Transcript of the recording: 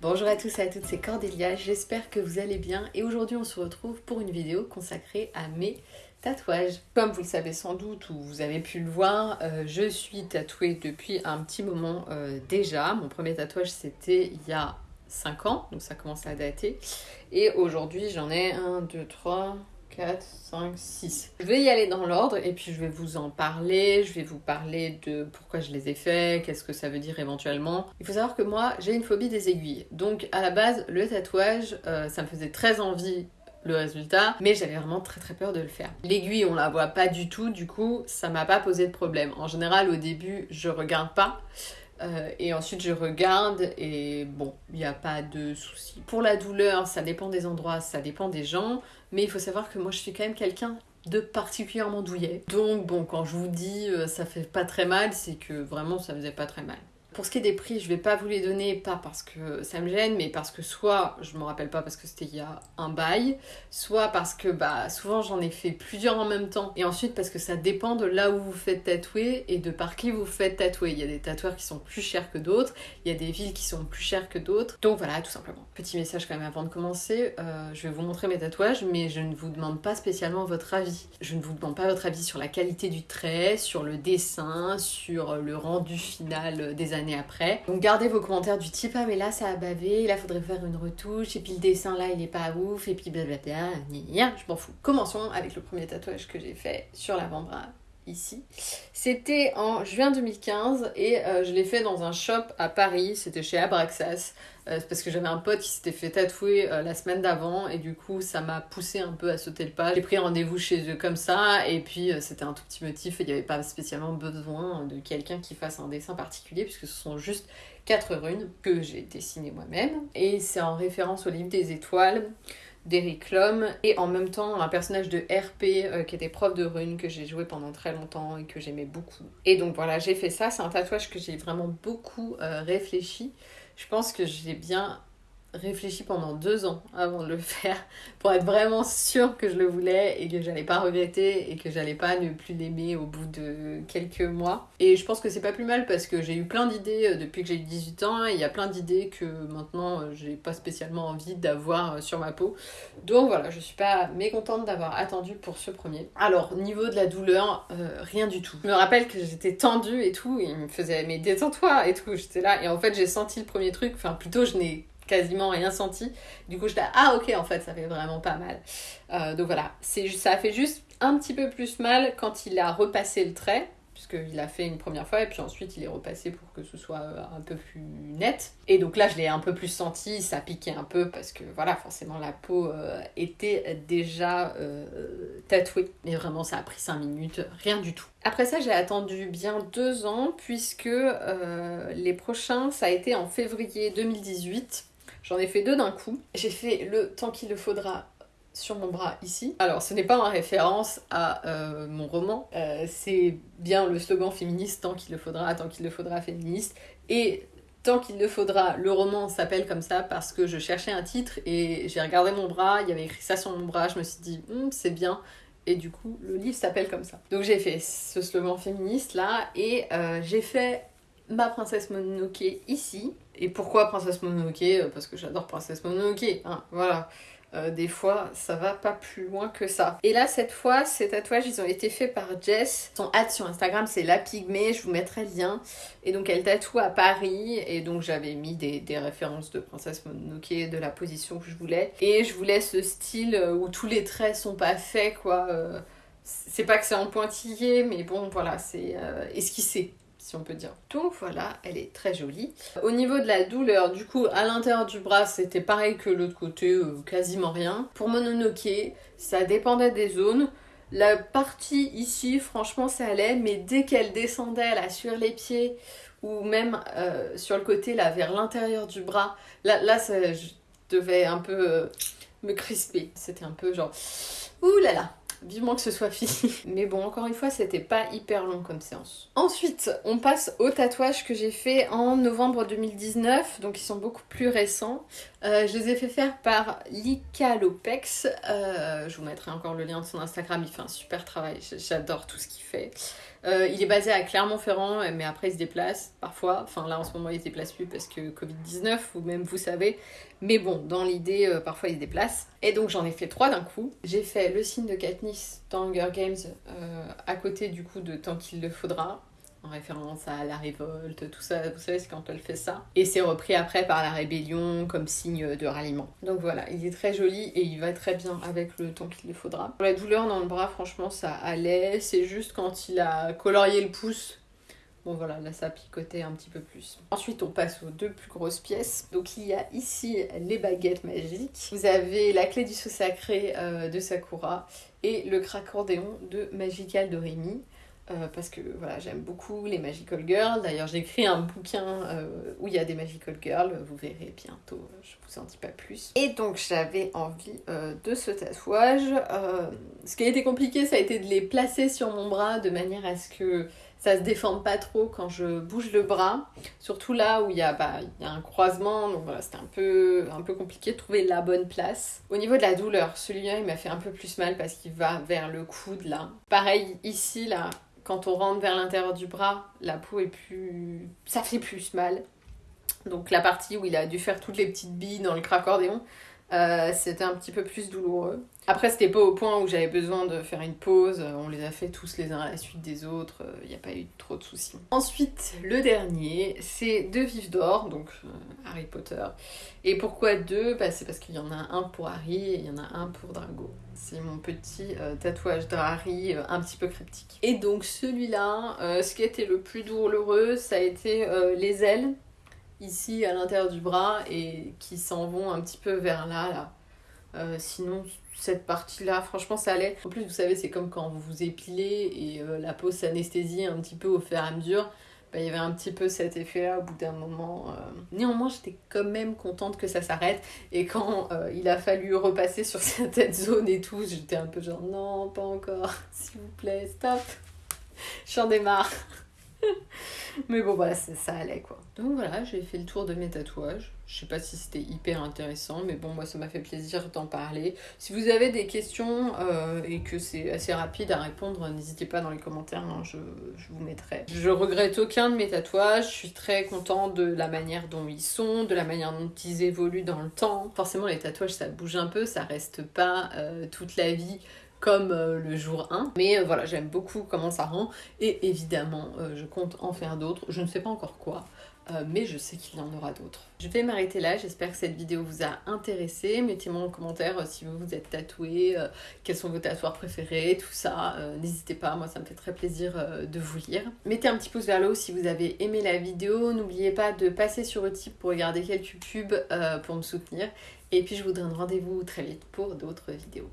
Bonjour à tous et à toutes, c'est Cordélia, j'espère que vous allez bien et aujourd'hui on se retrouve pour une vidéo consacrée à mes tatouages. Comme vous le savez sans doute ou vous avez pu le voir, euh, je suis tatouée depuis un petit moment euh, déjà. Mon premier tatouage c'était il y a 5 ans, donc ça commence à dater. Et aujourd'hui j'en ai 1, 2, 3, 4, 5, 6. Je vais y aller dans l'ordre et puis je vais vous en parler, je vais vous parler de pourquoi je les ai faits, qu'est-ce que ça veut dire éventuellement. Il faut savoir que moi j'ai une phobie des aiguilles. Donc à la base le tatouage euh, ça me faisait très envie le résultat, mais j'avais vraiment très très peur de le faire. L'aiguille, on la voit pas du tout, du coup, ça m'a pas posé de problème. En général, au début, je regarde pas. Euh, et ensuite je regarde et bon, il n'y a pas de souci. Pour la douleur, ça dépend des endroits, ça dépend des gens, mais il faut savoir que moi je suis quand même quelqu'un de particulièrement douillet. Donc bon, quand je vous dis euh, ça fait pas très mal, c'est que vraiment ça faisait pas très mal. Pour ce qui est des prix, je vais pas vous les donner, pas parce que ça me gêne, mais parce que soit je me rappelle pas parce que c'était il y a un bail, soit parce que bah souvent j'en ai fait plusieurs en même temps, et ensuite parce que ça dépend de là où vous faites tatouer et de par qui vous faites tatouer. Il y a des tatoueurs qui sont plus chers que d'autres, il y a des villes qui sont plus chères que d'autres, donc voilà tout simplement. Petit message quand même avant de commencer, euh, je vais vous montrer mes tatouages, mais je ne vous demande pas spécialement votre avis. Je ne vous demande pas votre avis sur la qualité du trait, sur le dessin, sur le rendu final des années après. Donc gardez vos commentaires du type ah mais là ça a bavé, là faudrait faire une retouche, et puis le dessin là il est pas ouf, et puis blablabla, je m'en fous. Commençons avec le premier tatouage que j'ai fait sur l'avant-bras C'était en juin 2015 et euh, je l'ai fait dans un shop à Paris, c'était chez Abraxas, euh, parce que j'avais un pote qui s'était fait tatouer euh, la semaine d'avant et du coup ça m'a poussé un peu à sauter le pas. J'ai pris rendez-vous chez eux comme ça et puis c'était un tout petit motif et il n'y avait pas spécialement besoin de quelqu'un qui fasse un dessin particulier puisque ce sont juste quatre runes que j'ai dessinées moi-même. Et c'est en référence au livre des étoiles d'Eric Lhomme et en même temps un personnage de RP euh, qui était prof de runes que j'ai joué pendant très longtemps et que j'aimais beaucoup. Et donc voilà, j'ai fait ça, c'est un tatouage que j'ai vraiment beaucoup euh, réfléchi. Je pense que j'ai bien réfléchi pendant deux ans avant de le faire pour être vraiment sûre que je le voulais et que j'allais pas regretter et que j'allais pas ne plus l'aimer au bout de quelques mois. Et je pense que c'est pas plus mal parce que j'ai eu plein d'idées euh, depuis que j'ai eu 18 ans et il y a plein d'idées que maintenant euh, j'ai pas spécialement envie d'avoir euh, sur ma peau. Donc voilà, je suis pas mécontente d'avoir attendu pour ce premier. Alors, niveau de la douleur, rien du tout. Je me rappelle que j'étais tendue et tout, il me faisait mais détends-toi et tout, j'étais là et en fait j'ai senti le premier truc, enfin plutôt je n'ai quasiment rien senti. Du coup, j'étais ah ok, en fait, ça fait vraiment pas mal. Euh, donc voilà, ça a fait juste un petit peu plus mal quand il a repassé le trait puisqu'il l'a fait une première fois et puis ensuite il est repassé pour que ce soit euh, un peu plus net. Et donc là je l'ai un peu plus senti, ça piquait un peu parce que voilà, forcément la peau euh, était déjà tatouée. Mais vraiment ça a pris 5 minutes, rien du tout. Après ça j'ai attendu bien deux ans puisque les prochains ça a été en février 2018. J'en ai fait deux d'un coup. J'ai fait le temps qu'il le faudra sur mon bras ici. Alors ce n'est pas en référence à euh, mon roman, euh, c'est bien le slogan féministe tant qu'il le faudra, tant qu'il le faudra féministe. Et tant qu'il le faudra, le roman s'appelle comme ça parce que je cherchais un titre et j'ai regardé mon bras, il y avait écrit ça sur mon bras, je me suis dit hum, c'est bien. Et du coup, le livre s'appelle comme ça. Donc j'ai fait ce slogan féministe là et euh, j'ai fait ma princesse Mononoke ici. Et pourquoi princesse Mononoke? Euh, Parce que j'adore princesse Mononoke, hein, voilà. Euh, des fois, ça va pas plus loin que ça. Et là, cette fois, ces tatouages, ils ont été faits par Jess. Son hâte sur Instagram, c'est La Pygmée, je vous mettrai le lien. Et donc, elle tatoue à Paris. Et donc, j'avais mis des, références de Princesse Mononoke, de la position que je voulais. Et je voulais ce style euh, où tous les traits sont pas faits, quoi. c'est pas que c'est en pointillé, mais bon, voilà, c'est esquissé si on peut dire. Donc voilà, elle est très jolie. Au niveau de la douleur, du coup, à l'intérieur du bras, c'était pareil que l'autre côté, euh, quasiment rien. Pour Mononoke, ça dépendait des zones. La partie ici, franchement, ça allait, mais dès qu'elle descendait là sur les pieds ou même euh, sur le côté là vers l'intérieur du bras, là, là ça, je devais un peu euh, me crisper. C'était un peu genre, ouh là là, Vivement que ce soit fini. Mais bon, encore une fois, c'était pas hyper long comme séance. Ensuite, on passe aux tatouages que j'ai fait en novembre 2019, donc ils sont beaucoup plus récents. Euh, je les ai fait faire par Lika Lopex. Euh, je vous mettrai encore le lien de son Instagram, il fait un super travail, j'adore tout ce qu'il fait. Euh, il est basé à Clermont-Ferrand, mais après il se déplace parfois. Enfin là en ce moment il se déplace plus parce que Covid-19, ou même vous savez. Mais bon, dans l'idée, euh, parfois il se déplace. Et donc j'en ai fait trois d'un coup. J'ai fait le signe de Katniss dans Hunger Games euh, à côté du coup de Tant qu'il le faudra en référence à la révolte, tout ça, vous savez, c'est quand elle fait ça. Et c'est repris après par la rébellion comme signe de ralliement. Donc voilà, il est très joli et il va très bien avec le temps qu'il le faudra. La douleur dans le bras, franchement, ça allait. C'est juste quand il a colorié le pouce. Bon voilà, là ça picotait un petit peu plus. Ensuite, on passe aux deux plus grosses pièces. Donc il y a ici les baguettes magiques. Vous avez la clé du saut sacré euh, de Sakura et le cracordéon de Magical de Rémi. Euh, parce que voilà, j'aime beaucoup les Magical Girls. D'ailleurs, j'ai écrit un bouquin euh, où il y a des Magical Girls. Vous verrez bientôt, je vous en dis pas plus. Et donc, j'avais envie euh, de ce tatouage. ce qui a été compliqué, ça a été de les placer sur mon bras de manière à ce que ça se déforme pas trop quand je bouge le bras. Surtout là où il y a, bah, y a un croisement. Donc voilà, c'était un peu, un peu compliqué de trouver la bonne place. Au niveau de la douleur, celui-là, il m'a fait un peu plus mal parce qu'il va vers le coude là. Pareil, ici, là, quand on rentre vers l'intérieur du bras, la peau est plus. ça fait plus mal. Donc la partie où il a dû faire toutes les petites billes dans le cracordéon, euh, c'était un petit peu plus douloureux. Après, c'était pas au point où j'avais besoin de faire une pause. On les a fait tous les uns à la suite des autres. Il n'y a pas eu trop de soucis. Ensuite, le dernier, c'est deux vifs d'or, donc euh, Harry Potter. Et pourquoi deux? Bah, C'est parce qu'il y en a un pour Harry et il y en a un pour Drago. C'est mon petit euh, tatouage de Harry un petit peu cryptique. Et donc celui-là, ce qui été le plus douloureux, ça a été les ailes ici à l'intérieur du bras et qui s'en vont un petit peu vers là. là. Euh, sinon, cette partie-là, franchement, ça allait. En plus, vous savez, c'est comme quand vous vous épilez et euh, la peau s'anesthésie un petit peu au fur et à mesure. Bah, il y avait un petit peu cet effet-là au bout d'un moment. Euh. Néanmoins, j'étais quand même contente que ça s'arrête. Et quand il a fallu repasser sur cette zone et tout, j'étais un peu genre non, pas encore, s'il vous plaît, stop. J'en démarre. Mais bon, voilà, ça allait quoi. Donc voilà, j'ai fait le tour de mes tatouages. Je sais pas si c'était hyper intéressant, mais bon, moi ça m'a fait plaisir d'en parler. Si vous avez des questions euh, et que c'est assez rapide à répondre, n'hésitez pas dans les commentaires, hein, je, vous mettrai. Je regrette aucun de mes tatouages, je suis très contente de la manière dont ils sont, de la manière dont ils évoluent dans le temps. Forcément, les tatouages ça bouge un peu, ça reste pas euh, toute la vie comme euh, le jour 1. Mais euh, voilà, j'aime beaucoup comment ça rend. Et évidemment, euh, je compte en faire d'autres. Je ne sais pas encore quoi. mais je sais qu'il y en aura d'autres. Je vais m'arrêter là, j'espère que cette vidéo vous a intéressé. Mettez-moi en commentaire si vous vous êtes tatoué, quels sont vos tatouages préférés, tout ça. N'hésitez pas, moi ça me fait très plaisir de vous lire. Mettez un petit pouce vers le haut si vous avez aimé la vidéo. N'oubliez pas de passer sur Utip pour regarder quelques pubs pour me soutenir. Et puis je vous donne rendez-vous très vite pour d'autres vidéos.